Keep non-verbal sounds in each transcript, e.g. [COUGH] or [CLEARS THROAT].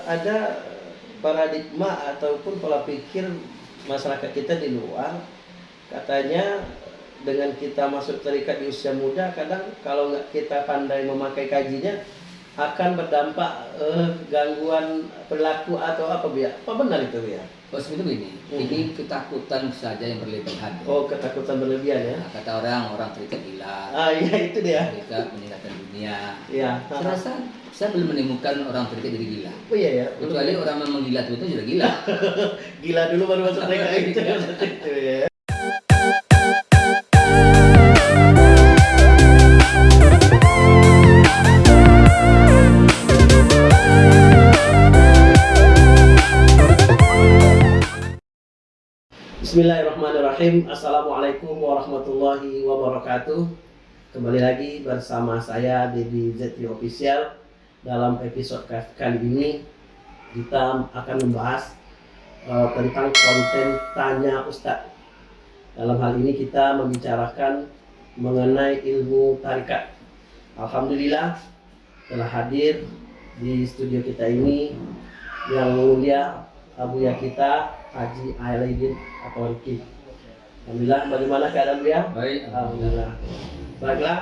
ada paradigma ataupun pola pikir masyarakat kita di luar katanya dengan kita masuk terikat di usia muda kadang kalau nggak kita pandai memakai kajinya akan berdampak eh, gangguan perilaku atau apa biar apa benar itu ya Oh seperti ini, Hmm. ini ketakutan saja yang berlebihan. oh ketakutan berlebihan ya? Nah, kata orang, orang terikat gila, ah iya itu dia. Terikat meninggalkan dunia. iya Saya rasa saya belum menemukan orang terikat jadi gila. oh iya ya Kecuali orang memang gila itu sudah gila. gila dulu baru masuk terikat [LAUGHS] itu itu ya. Bismillahirrahmanirrahim. Assalamualaikum warahmatullahi wabarakatuh. Kembali lagi bersama saya Dedi ZT Official Dalam episode ka- kali ini Kita akan membahas eh, Tentang konten Tanya Ustadz Dalam hal ini kita membicarakan Mengenai ilmu tarikat Alhamdulillah Telah hadir di studio kita ini Yang mulia Abuya kita Haji Ailadin atau Riki. Alhamdulillah, bagaimana keadaan beliau? Baik, Alhamdulillah. Baiklah,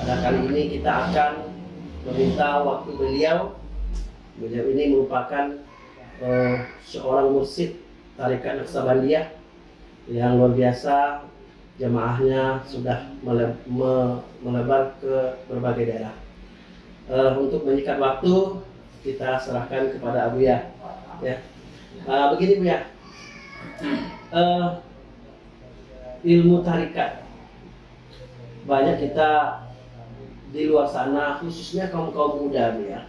pada kali ini kita akan meminta waktu beliau. Beliau ini merupakan eh, seorang mursid tarikat Naksabandiyah yang luar biasa jemaahnya sudah mele- me- melebar ke berbagai daerah. Eh, untuk menyikat waktu kita serahkan kepada Abu Ya. Ya, Eh, begini Bu ya, Eh, ilmu tarikat banyak kita di luar sana khususnya kaum kaum muda ya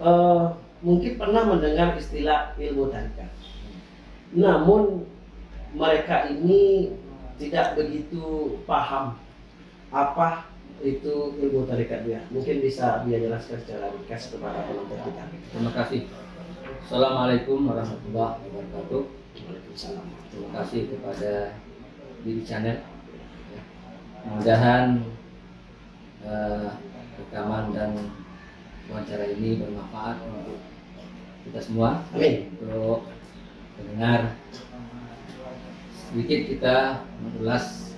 Eh, mungkin pernah mendengar istilah ilmu tarikat namun mereka ini tidak begitu paham apa itu ilmu tarikat dia mungkin bisa dia jelaskan secara ringkas kepada penonton kita terima kasih. Assalamualaikum warahmatullahi wabarakatuh. Waalaikumsalam Terima kasih kepada Didi Channel. Mudah-mudahan eh, rekaman dan wawancara ini bermanfaat untuk kita semua, Amin. untuk mendengar sedikit kita mengulas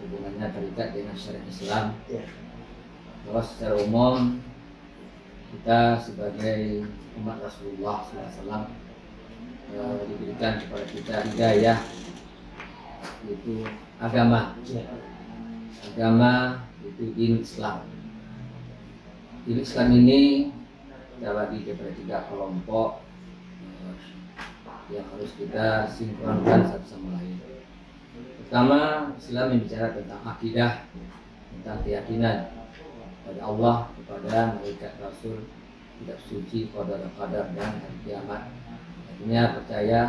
hubungannya tarikat dengan syariat Islam. Ya. Bahwa secara umum kita sebagai umat Rasulullah SAW eh, diberikan kepada kita hidayah yaitu agama Ya. Agama itu din Islam. Din Islam ini kita bagi kepada tiga kelompok eh, yang harus kita sinkronkan satu sama lain. Pertama Islam membicara tentang akidah tentang keyakinan pada Allah kepada malaikat Rasul tidak suci qadar qadar dan hari kiamat. Artinya percaya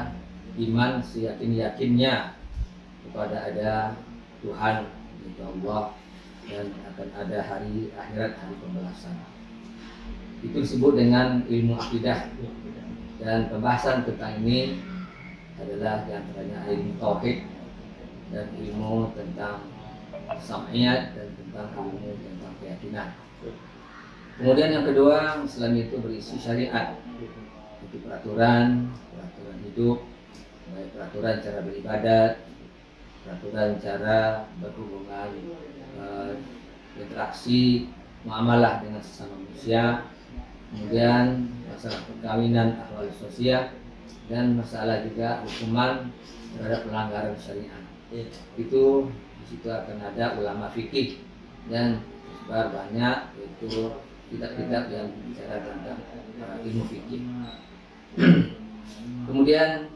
iman seyakin yakinnya kepada ada Tuhan yaitu Allah dan akan ada hari akhirat hari pembalasan itu disebut dengan ilmu akidah. Dan pembahasan tentang ini adalah di antaranya ilmu tauhid dan ilmu tentang sam'iyat dan tentang ilmu tentang keyakinan. Kemudian yang kedua Islam itu berisi syariat. Itu peraturan peraturan hidup baik peraturan cara beribadat peraturan cara berhubungan eh, interaksi muamalah dengan sesama manusia kemudian masalah perkawinan ahwal sosial dan masalah juga hukuman terhadap pelanggaran syariat Ya. itu di situ akan ada ulama fikih dan sebar banyak yaitu kitab-kitab yang bicara tentang ilmu fikih. [CLEARS THROAT] Kemudian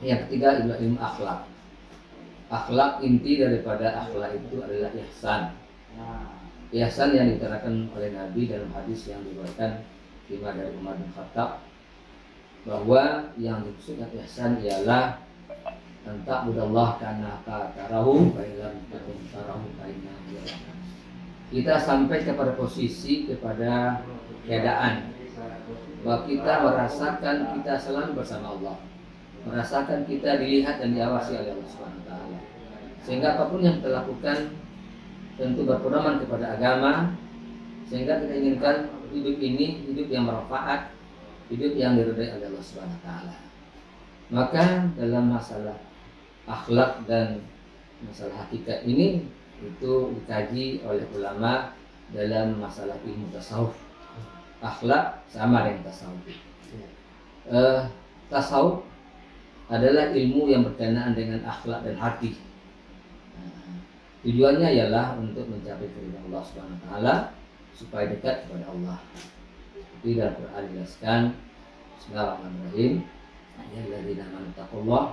yang ketiga adalah ilmu akhlak. Akhlak inti daripada akhlak itu adalah ihsan. Ihsan yang diterangkan oleh Nabi dalam hadis yang diriwayatkan lima dari Umar bin Khattab bahwa yang dimaksud dengan ihsan ialah tentang budallah karena tarahu baiklah takun tarahu baiklah kita sampai kepada posisi kepada keadaan. Bahwa kita merasakan kita selalu bersama Allah merasakan kita dilihat dan diawasi oleh Allah Subhanahu wa taala sehingga apa pun yang kita lakukan tentu berpedoman kepada agama sehingga kita inginkan hidup ini hidup yang bermanfaat hidup yang diridhai oleh Allah Subhanahu wa taala. Maka dalam masalah akhlak dan masalah hakikat ini itu dikaji oleh ulama dalam masalah ilmu tasawuf. Akhlak sama dengan tasawuf. Uh, tasawuf adalah ilmu yang berkenaan dengan akhlak dan hati. Nah, tujuannya ialah untuk mencapai keridhaan Allah Subhanahu taala supaya dekat kepada Allah. Seperti dalam Quran dijelaskan Bismillahirrahmanirrahim. Ya alladzina amanu taqullah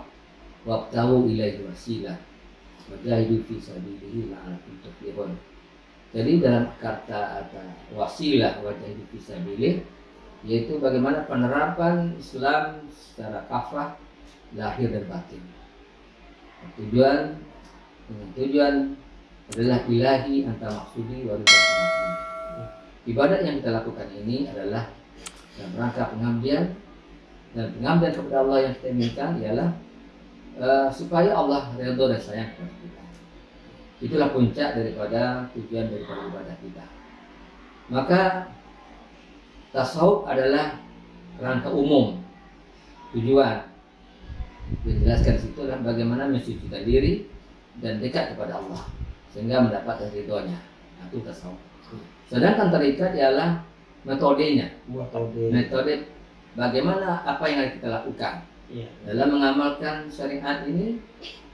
wabtahu ilaihi wasilah wajahidu fi sabilihi la'alakum tuflihun. Jadi dalam kata atau wasilah wajahidu fi sabilihi yaitu bagaimana penerapan Islam secara kafah lahir dan batin. Tujuan tujuan adalah ilahi antara maksudi wa Ibadat yang kita lakukan ini adalah dalam rangka pengabdian dan pengabdian kepada Allah yang kita inginkan ialah uh, supaya Allah ridho dan sayang kepada kita. Itulah puncak daripada tujuan daripada ibadah kita. Maka tasawuf adalah rangka umum tujuan dijelaskan situ adalah bagaimana mensucikan diri dan dekat kepada Allah sehingga mendapat ridhonya. Nah, itu tasawuf. Sedangkan terikat ialah metodenya. Metode. Metode bagaimana apa yang harus kita lakukan. Ya. Dalam mengamalkan syariat ini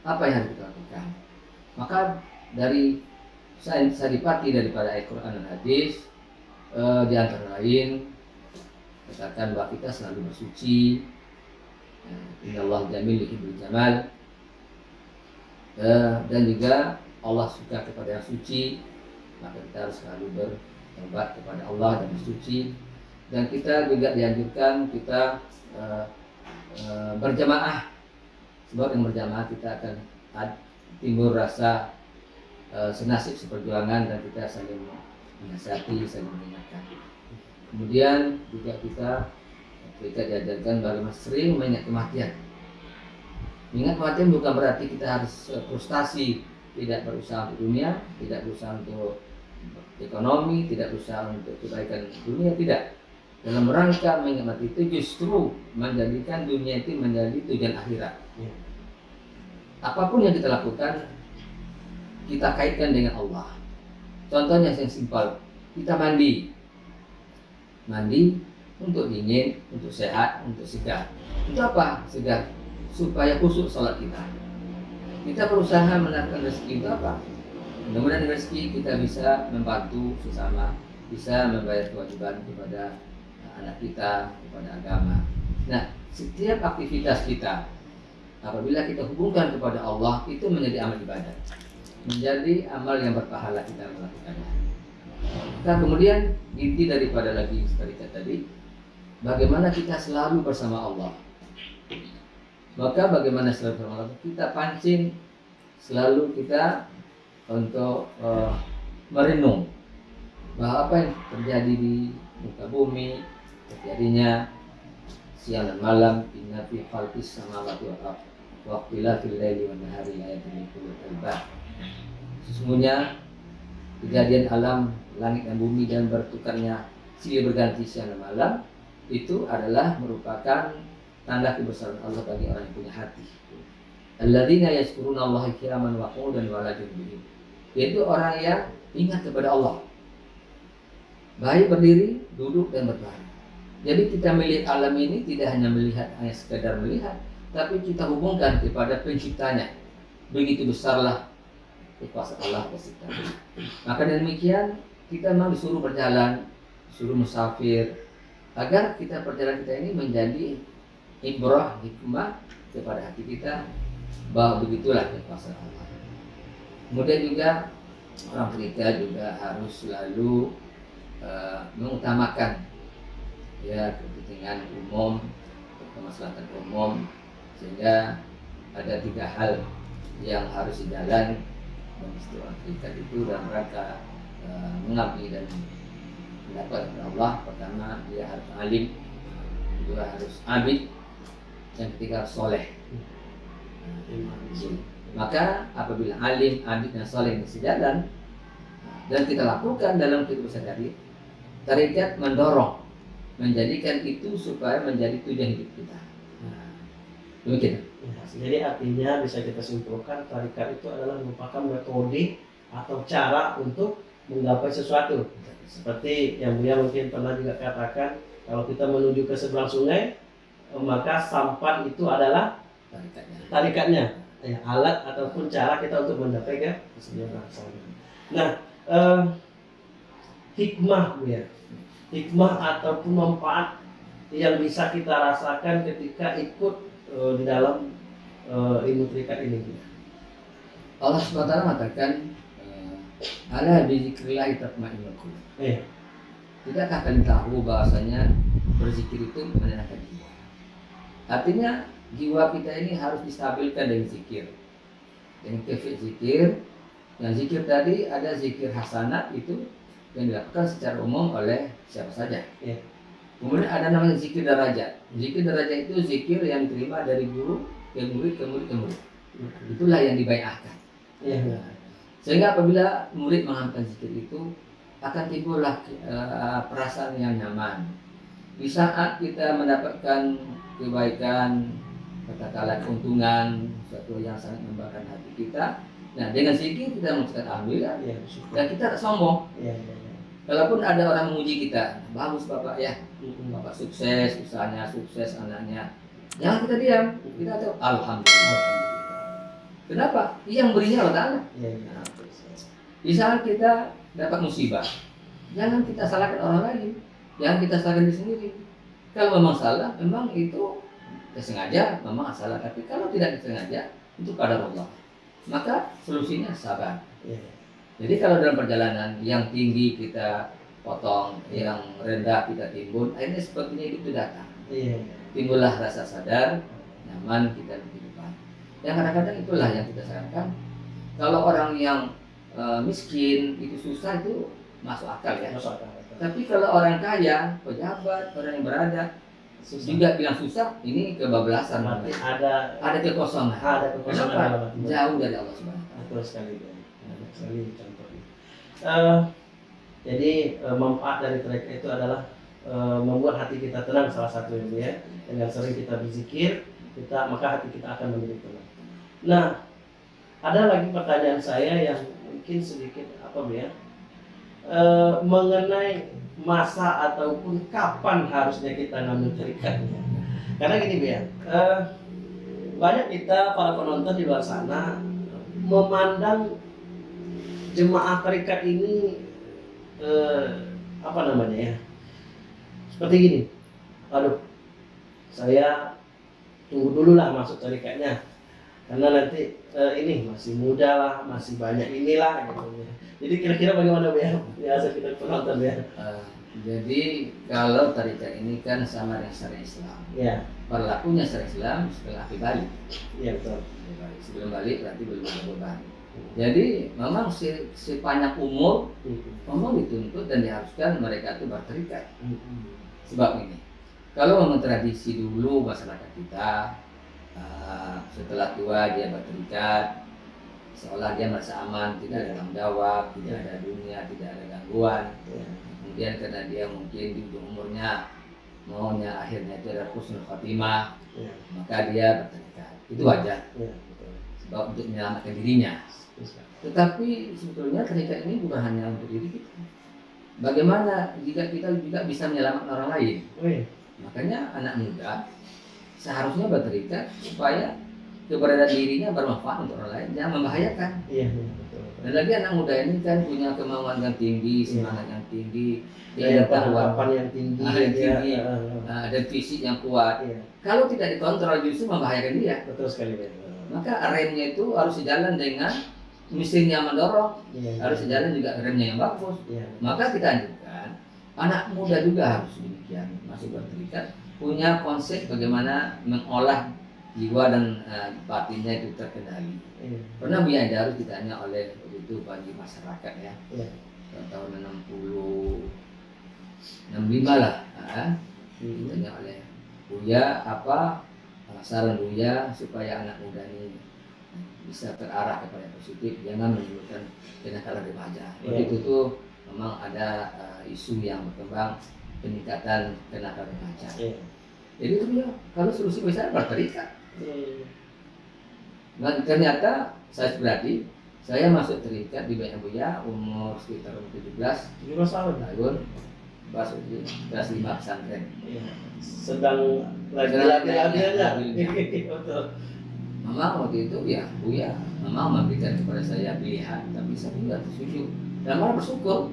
apa yang harus kita lakukan. Maka dari dipati daripada Al-Quran dan Hadis eh, di antara lain katakan bahwa kita selalu bersuci Inna Allah jamil yuhibbul jamal. Eh, dan juga Allah suka kepada yang suci maka kita harus selalu bertobat kepada Allah dan bersuci dan kita juga dianjurkan kita uh, uh, berjamaah. Sebab yang berjamaah kita akan timbul rasa senasib seperjuangan dan kita saling menasihati saling mengingatkan. Kemudian juga kita kita diajarkan bagaimana sering mengingat kematian Ingat kematian bukan berarti kita harus frustasi tidak berusaha untuk dunia, tidak berusaha untuk ekonomi, tidak berusaha untuk kebaikan dunia, tidak. Dalam rangka mengingat itu justru menjadikan dunia itu menjadi tujuan akhirat. Ya. Apa pun yang kita lakukan, kita kaitkan dengan Allah. Contohnya yang simpel, kita mandi. Mandi untuk dingin, untuk sehat, untuk segar. Untuk apa? Segar. Supaya khusus sholat kita. Kita berusaha mendapatkan rezeki itu apa? Mudah-mudahan rezeki kita bisa membantu sesama, bisa membayar kewajiban kepada anak kita, kepada agama. Nah, setiap aktivitas kita apabila kita hubungkan kepada Allah itu menjadi amal ibadah. Menjadi amal yang berpahala kita melakukannya. Nah, kemudian inti daripada lagi seperti tadi, bagaimana kita selalu bersama Allah. Maka bagaimana selalu bersama Allah? Kita pancing selalu kita untuk uh, merenung bahwa apa yang terjadi di muka bumi terjadinya siang dan malam inna fi khalqis samawati wal ardh wa ikhtilafil laili wan nahari ayatin likulli albab sesungguhnya kejadian alam langit dan bumi dan bertukarnya silih berganti siang dan malam itu adalah merupakan tanda kebesaran Allah bagi orang yang punya hati. Alladzina yashkuruna Allah qiyaman wa qu'udan wa ala yaitu orang yang ingat kepada Allah. Baik berdiri duduk dan berbaring. Jadi kita melihat alam ini tidak hanya melihat hanya sekedar melihat tapi kita hubungkan kepada penciptanya. Begitu besarlah kuasa Allah pencipta maka demikian kita memang disuruh berjalan disuruh musafir agar kita perjalanan kita ini menjadi ibrah hikmah kepada hati kita. Bahwa begitulah kekuasaan Allah. Kemudian juga orang terikat juga harus selalu uh, mengutamakan ya kepentingan umum, kemaslahatan umum sehingga ada tiga hal yang harus dijalan dan orang terikat itu dalam rangka uh, mengabdi dan mendapat Allah pertama dia harus alim kedua harus abid yang ketiga harus soleh maka apabila alim, abid dan soleh ini sejalan dan kita lakukan dalam kehidupan sehari-hari, tarikat mendorong menjadikan itu supaya menjadi tujuan hidup kita. Demikian. Jadi artinya bisa kita simpulkan tarikat itu adalah merupakan metode atau cara untuk menggapai sesuatu. Seperti yang Buya mungkin pernah juga katakan, kalau kita menuju ke seberang sungai, eh, maka sampan itu adalah Tarikatnya. tarikatnya, ya, alat ataupun cara kita untuk mencapai ke seberang sana. Nah, eh, hikmah Buya, hikmah ataupun manfaat yang bisa kita rasakan ketika ikut eh, di dalam eh, ilmu terikat ini. Allah SWT mengatakan ala bizikrillah tatma'innul qulub. Eh, Tidakkah kalian tahu bahwasanya berzikir itu menenangkan jiwa? Artinya jiwa kita ini harus distabilkan dengan zikir. Dengan kefir zikir, yang zikir tadi ada zikir hasanat itu yang dilakukan secara umum oleh siapa saja. Ya. Kemudian ada namanya zikir derajat. Zikir derajat itu zikir yang diterima dari guru ke murid ke murid ke murid. Itulah yang dibayahkan. Iya. Sehingga apabila murid mengamalkan zikir itu akan timbullah eh, perasaan yang nyaman. Di saat kita mendapatkan kebaikan, katakanlah keuntungan, sesuatu yang sangat membanggakan hati kita. Nah, dengan zikir kita mengucapkan alhamdulillah bersyukur. dan kita tak sombong. Iya, iya, iya. Kalaupun ada orang memuji kita, bagus bapak ya, bapak sukses, usahanya sukses, anaknya. Jangan kita diam, kita tahu alhamdulillah. Kenapa? Yang berinya Allah Ta'ala. Iya, iya. Di saat kita dapat musibah, jangan kita salahkan orang lain, jangan kita salahkan diri sendiri. Kalau memang salah, memang itu sengaja, memang salah. Tapi kalau tidak disengaja, itu kadar Allah. Maka solusinya sabar. Iya. Jadi kalau dalam perjalanan yang tinggi kita potong, yang rendah kita timbun, akhirnya sepertinya itu datang. Iya. Timbullah rasa sadar, nyaman kita Yang kadang-kadang itulah yang kita sarankan. Kalau orang yang eh, miskin itu susah itu masuk akal ya. Masuk akal. Tapi kalau orang kaya, pejabat, orang yang berada, Susah. juga bilang susah, ini kebablasan. Berarti ada Ada kekosongan. ada kekosongan Kenapa? Jauh dari Allah Subhanahu wa Ta'ala. Betul sekali. sekali contohnya. Eh, jadi eh, manfaat dari trek itu adalah eh, membuat hati kita tenang salah satu itu ya. Dengan sering kita berzikir, kita maka hati kita akan menjadi tenang. Nah, ada lagi pertanyaan saya yang mungkin sedikit apa ya? Eh, mengenai masa ataupun kapan harusnya kita ngambil terikatnya. Karena gini ya, eh, banyak kita para penonton di luar sana memandang jemaah terikat ini eh, apa namanya ya seperti gini aduh saya tunggu dulu lah masuk tarikatnya karena nanti eh, ini masih muda lah masih banyak inilah gitu ya. jadi kira-kira bagaimana ya biasa kita penonton ya jadi kalau tarikat ini kan sama dengan syariat Islam. ya Berlakunya syariat Islam setelah api balik. iya betul Sebelum balik berarti belum ada beban. Jadi memang si, si panjang umur memang dituntut dan diharuskan mereka itu berterikat. Sebab ini, kalau memang tradisi dulu masyarakat kita eh, setelah tua dia berterikat, seolah dia merasa aman, tidak ada tanggung jawab, tidak ada dunia, tidak ada gangguan. Ya. Kemudian karena dia mungkin di umurnya maunya akhirnya itu adalah khusnul khotimah, Ya. maka dia berterikat. Itu wajar, Ya, sebab untuk menyelamatkan dirinya. Tetapi sebetulnya terikat ini bukan hanya untuk diri kita. Bagaimana jika kita juga bisa menyelamatkan orang lain? Wih, Makanya anak muda seharusnya berterikat supaya keberadaan dirinya bermanfaat untuk orang lain, jangan membahayakan. iya, iya, betul. Dan lagi anak muda ini kan punya kemauan yang tinggi, Iya. semangat yang tinggi, Daya tahapan yang tinggi, Ah, yang ya. tinggi. Nah, dan fisik yang kuat. Iya, Kalau tidak dikontrol justru membahayakan dia. betul sekali ya. Maka remnya itu harus sejalan dengan mesin yang mendorong, Iya, harus sejalan juga remnya yang bagus. Iya, Maka kita anjurkan anak muda juga harus demikian masih berterikat punya konsep bagaimana mengolah jiwa dan eh, batinnya itu terkendali. iya, Pernah Buya harus ditanya oleh itu bagi masyarakat ya iya. tahun 60 65 lah ah, Hmm. ditanya oleh Buya apa eh, saran Buya supaya anak muda ini bisa terarah kepada yang positif jangan menimbulkan kenakalan remaja waktu Iya. itu tuh memang ada eh, isu yang berkembang peningkatan tenaga remaja. Iya. Jadi itu ya, kalau solusi bisa berterikat. Hmm. Dan ternyata saya pribadi, saya masuk terikat di Banyak Buya umur sekitar umur 17 Lima tahun. tahun, masuk di kelas 5 pesantren. Iya. Sedang lagi Sedang lagi labilnya. labilnya. Betul. Mama waktu itu ya, Buya, Mama memberikan kepada saya pilihan, tapi saya tidak setuju. Dan malah bersyukur,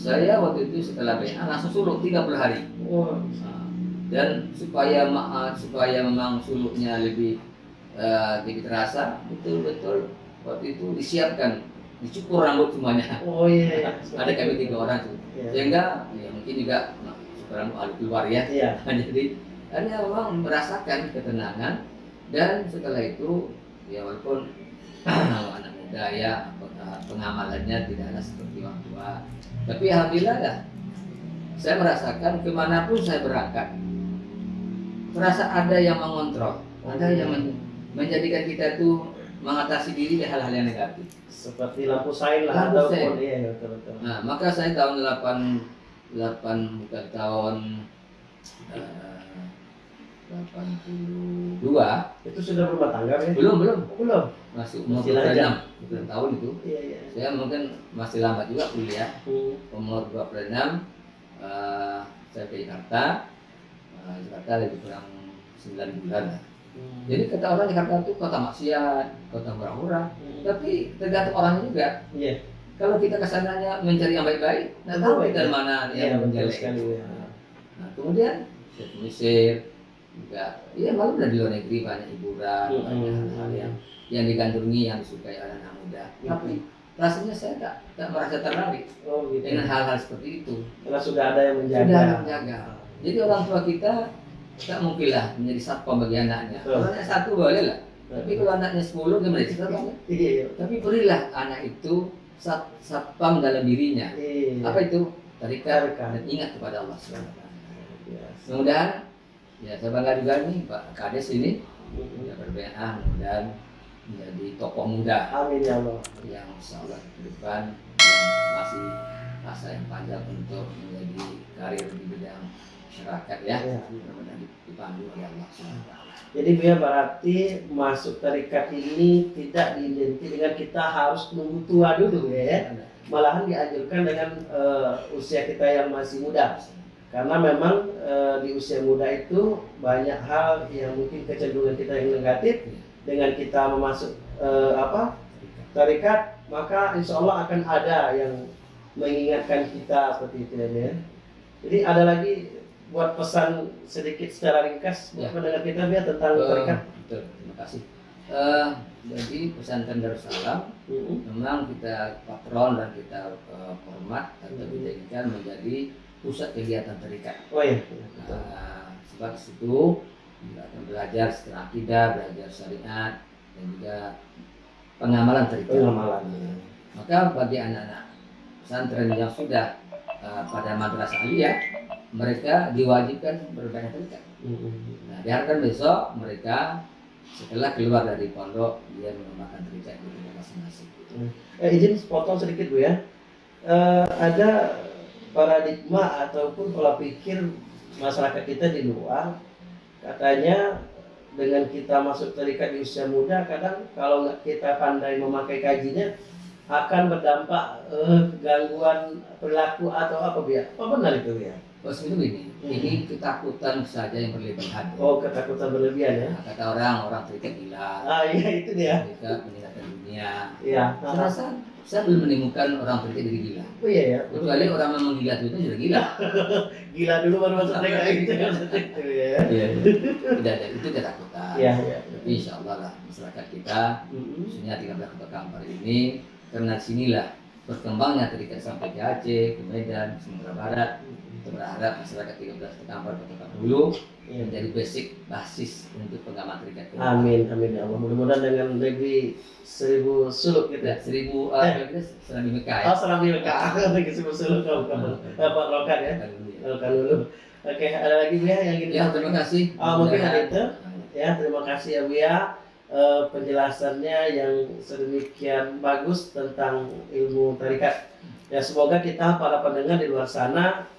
saya waktu itu setelah BA langsung suluk 30 hari. Nah, dan supaya ma- supaya memang suluknya lebih eh, lebih terasa betul-betul waktu itu disiapkan dicukur rambut semuanya Oh iya. iya. [LAUGHS] ada kami tiga orang tuh Iya. sehingga ya mungkin juga nah, cukur rambut ada keluar ya Iya. [LAUGHS] jadi hanya memang merasakan ketenangan dan setelah itu ya walaupun [CLEARS THROAT] anak muda ya pengamalannya tidak ada seperti orang tua tapi alhamdulillah ya saya merasakan ke mana pun saya berangkat merasa ada yang mengontrol ada yang men- menjadikan kita tuh mengatasi diri dari hal-hal yang negatif Seperti lampu sein lah Lampu iya betul betul. Nah, maka saya tahun 8 8 bukan tahun eh, 82 Itu sudah berumah tangga ya? belum belum Oh, belum. masih umur Masih lajang. 26 bukan tahun itu Iya iya. saya mungkin masih lambat juga kuliah Hmm. umur 26 eh, saya ke Jakarta Eh, Jakarta lebih kurang 9 bulan lah. Hmm. jadi kata orang Jakarta itu kota maksiat kota murah-murah Hmm. tapi tergantung orangnya juga Iya. kalau kita ke sananya mencari yang baik-baik nggak tahu baik. kita mana Iya yang menjelek sekali ya. Nah, kemudian saya ke Mesir juga, ya malu udah di luar negeri banyak hiburan, Mm-mm. banyak hal-hal yang yang digandrungi yang disukai oleh anak muda. Mm-mm. Tapi rasanya saya tak tak merasa tertarik Oh gitu. dengan hal-hal seperti itu. Karena sudah ada yang menjaga. Sudah ada menjaga. Jadi orang tua kita tak mungkin lah menjadi satpam bagi anaknya. Anaknya satu boleh lah. Tapi kalau anaknya 10 gimana? Iya iya. Tapi berilah anak itu sat, satpam dalam dirinya. Iya. Apa itu? Tarikat. dan ingat kepada Allah SWT. Iya. Mudah-mudahan ya saya bangga juga nih Pak Kades ini ya berbeda mudah menjadi tokoh muda Amin ya Allah. yang insya Allah ke depan yang masih masa yang panjang untuk menjadi karir di bidang masyarakat ya Iya. mudah-mudahan dipandu oleh Allah SWT. Jadi biar berarti masuk tarikat ini tidak diidenti dengan kita harus nunggu tua dulu ya. Malahan dianjurkan dengan eh, usia kita yang masih muda. Karena memang eh, di usia muda itu banyak hal yang mungkin kecenderungan kita yang negatif dengan kita memasuk eh, apa tarikat maka insya Allah akan ada yang mengingatkan kita seperti itu ya. Jadi ada lagi buat pesan sedikit secara ringkas buat Ya. pendengar kita biar tentang Eh, tarikat. betul, terima kasih. Eh, jadi pesantren Darussalam Mhm. memang kita patron dan kita eh, hormat atau Hmm. dijadikan menjadi pusat kegiatan terikat. Oh iya. Nah, sebab kita akan belajar secara akidah, belajar syariat, dan juga pengamalan terikat. Pengamalan. Maka bagi anak-anak pesantren yang sudah uh, pada madrasah aliyah, mereka diwajibkan berbanyak terikat. Mhm. Nah, diharapkan besok mereka setelah keluar dari pondok dia mengembangkan terikat di tempat masing-masing. Eh, izin potong sedikit bu ya. Eh, ada paradigma ataupun pola pikir masyarakat kita di luar katanya dengan kita masuk terikat di usia muda kadang kalau nggak kita pandai memakai kajinya akan berdampak eh, gangguan perilaku atau apa biar apa benar itu ya Bos itu ini, ini ketakutan saja yang berlebihan. oh ketakutan berlebihan ya? Nah, kata orang, orang terikat gila, ah iya itu dia. Terikat meninggalkan dunia. iya. Saya rasa saya belum menemukan orang terikat jadi gila. oh iya ya Kecuali orang memang gila itu sudah gila. gila dulu baru masuk gitu itu ya Iya. Tidak ada itu ketakutan. iya iya Tapi insya Allah lah masyarakat kita khususnya 13 kota Kampar ini karena sinilah berkembangnya terikat sampai ke Aceh, ke Medan, Sumatera Barat. Kita berharap masyarakat 13 kota Kampar Kota Kampar Iya. menjadi basic basis untuk pengamat terikat. Amin, amin ya Allah. Mudah-mudahan dengan negeri seribu suluk gitu. Ya, seribu Eh. uh, kita serang di Mekah ya. Oh, salam di Mekah. Negeri seribu suluk kamu kamu. Bapak Rokan ya. Kan ya. Rokan dulu. Oke, ada lagi Bu ya yang ingin Ya, terima kasih. Oh, mungkin ada itu. Ya, terima kasih ya Bu ya. Eh, penjelasannya yang sedemikian bagus tentang ilmu tarikat. Ya semoga kita para pendengar di luar sana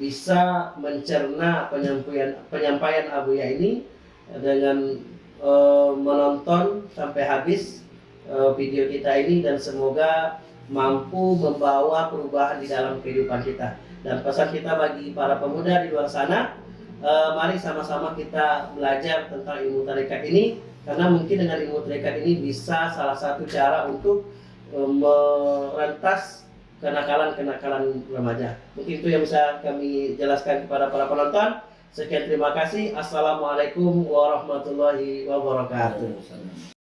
bisa mencerna penyampaian penyampaian Abuya ini dengan eh, menonton sampai habis eh, video kita ini dan semoga mampu membawa perubahan di dalam kehidupan kita. Dan pesan kita bagi para pemuda di luar sana, eh, mari sama-sama kita belajar tentang ilmu tarekat ini karena mungkin dengan ilmu tarekat ini bisa salah satu cara untuk eh, merentas kenakalan-kenakalan remaja. Mungkin itu yang bisa kami jelaskan kepada para penonton. Sekian terima kasih. Assalamualaikum warahmatullahi wabarakatuh.